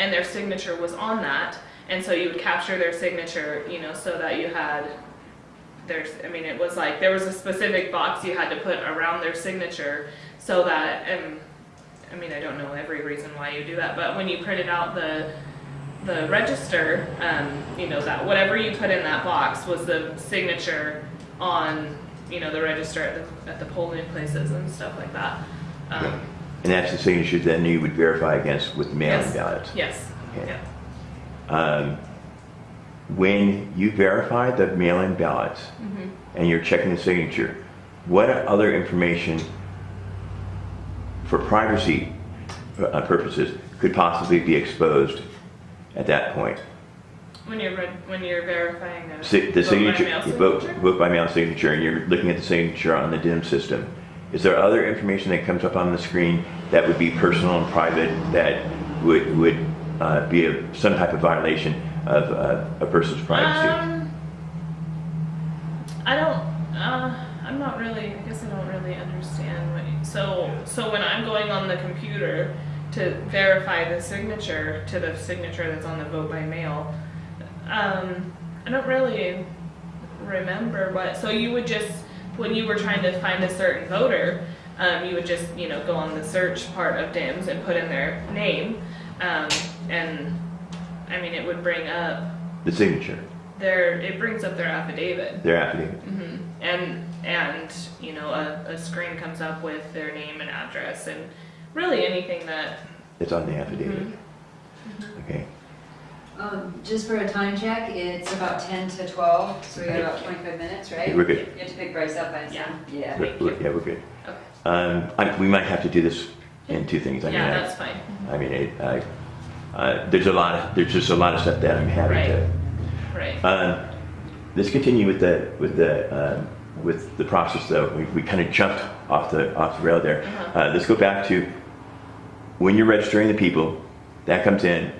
and their signature was on that, and so you would capture their signature, you know, so that you had there's, I mean, it was like, there was a specific box you had to put around their signature so that, and, I mean, I don't know every reason why you do that, but when you printed out the, the register, um, you know, that whatever you put in that box was the signature on, you know, the register at the, at the polling places and stuff like that. Um, And that's the signature then you would verify against with mail-in Yes. ballots? yes, Okay. yeah. Um, When you verify the mail-in ballots Mhm. and you're checking the signature, what other information for privacy uh, purposes could possibly be exposed at that point? When you're, when you're verifying a. Si- The vote by signature, mail vote, signature? vote by mail signature, and you're looking at the signature on the DIM system. Is there other information that comes up on the screen that would be personal and private that would, would uh, be a- some type of violation of uh, a person's privacy? Um, I don't, uh, I'm not really, I guess I don't really understand what, you- so, so when I'm going on the computer to verify the signature to the signature that's on the vote by mail, um, I don't really remember what, so you would just, when you were trying to find a certain voter, um, you would just, you know, go on the search part of DIMS and put in their name, um, and, I mean, it would bring up The signature, their it brings up their affidavit their affidavit. hmm and and you know a, a screen comes up with their name and address and really anything that It's on the affidavit. Mhm. Okay. Um, just for a time check, it's about ten to twelve, so we got about twenty-five minutes, right? We're good. You have to pick Bryce up, I assume? Yeah. We're- we're- Yeah, we're good. okay Um, I, we might have to do this in two things. I mean, yeah I- that's fine I mean, it, I, uh, there's a lot of, there's just a lot of stuff that I'm having to. right Um, let's continue with the, with the, um, with the process though. We, we kind of jumped off the, off the rail there. Uh-huh. Uh, let's go back to when you're registering the people, that comes in,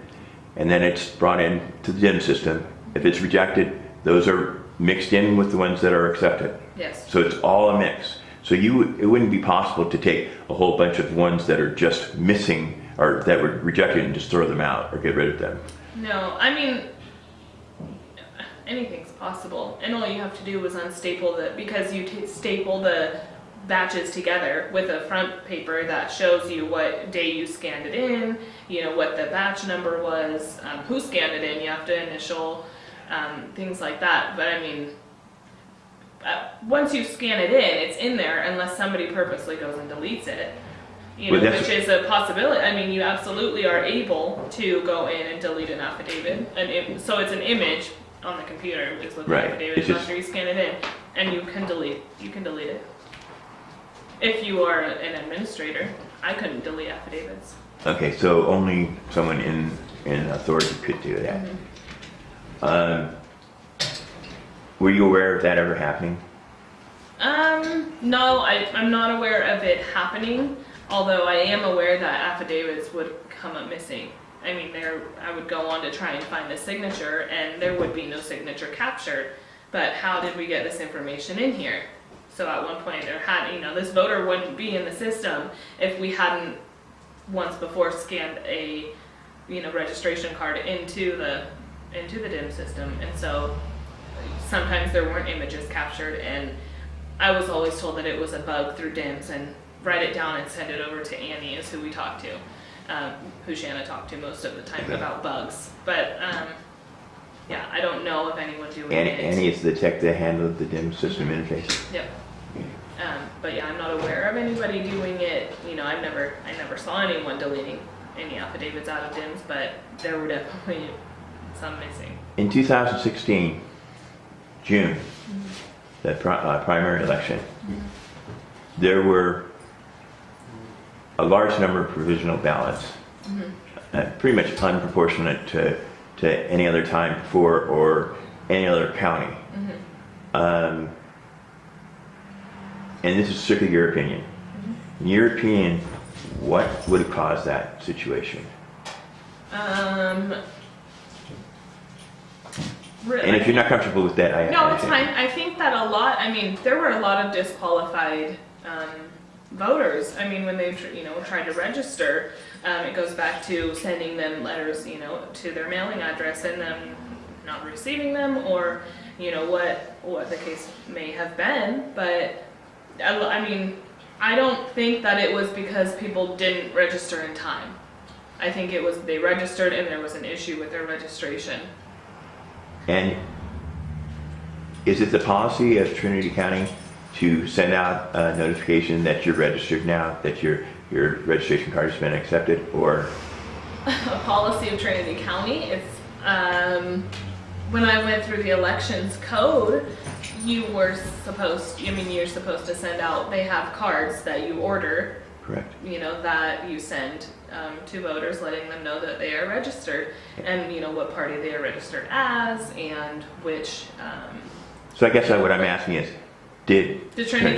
and then it's brought in to the DIM system. If it's rejected, those are mixed in with the ones that are accepted. yes So it's all a mix. So you, it wouldn't be possible to take a whole bunch of ones that are just missing or that were rejected and just throw them out or get rid of them. no i mean anything's possible and all you have to do is unstaple the because you t- staple the batches together with a front paper that shows you what day you scanned it in you know what the batch number was um, who scanned it in you have to initial um, things like that but i mean uh, once you scan it in it's in there unless somebody purposely goes and deletes it you know, Well, which is a possibility. I mean, you absolutely are able to go in and delete an affidavit, and it, so it's an image on the computer is what the Right. affidavit is after you scan it in, and you can delete. You can delete it if you are an administrator. I couldn't delete affidavits. Okay, so only someone in, in authority could do that. Um, were you aware of that ever happening? Um, no, I, I'm not aware of it happening, although I am aware that affidavits would come up missing. I mean, there, I would go on to try and find the signature and there would be no signature captured. But how did we get this information in here? So at one point there had, you know, this voter wouldn't be in the system if we hadn't once before scanned a, you know, registration card into the, into the DIM system. And so sometimes there weren't images captured and I was always told that it was a bug through DIMS and write it down and send it over to Annie is who we talked to, um, who Shanna talked to most of the time about bugs. But um, yeah, I don't know if anyone doing Annie, it. Annie is the tech that handled the DIM system interface. Yep. But yeah, I'm not aware of anybody doing it. You know, I've never, I never saw anyone deleting any affidavits out of DIMS, but there were definitely some missing. In 2016, June, the pri- uh, primary election, there were a large number of provisional ballots, uh, pretty much unproportionate to, to any other time before or any other county. Um, and this is strictly your opinion. In your opinion, what would have caused that situation? Um, really, And if you're not comfortable with that, I No, it's fine. I think that a lot, I mean, there were a lot of disqualified um, voters. I mean, when they, you know, try to register, um, it goes back to sending them letters, you know, to their mailing address and them not receiving them or, you know, what, what the case may have been. But, I, mean, I don't think that it was because people didn't register in time. I think it was they registered and there was an issue with their registration. And is it the policy of Trinity County to send out a notification that you're registered now, that your, your registration card has been accepted, or? a policy of Trinity County. It's um, when I went through the elections code, you were supposed. I mean, you're supposed to send out. They have cards that you order. Correct. You know that you send um, to voters, letting them know that they are registered and you know what party they are registered as and which. Um, So I guess what I'm asking is, did the Trinity